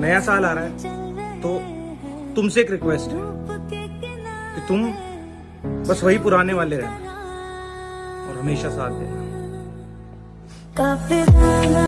नया साल आ रहा है। तो तुमसे एक रिक्वेस्ट है कि तुम बस वही पुराने वाले रहना और हमेशा साथ देना।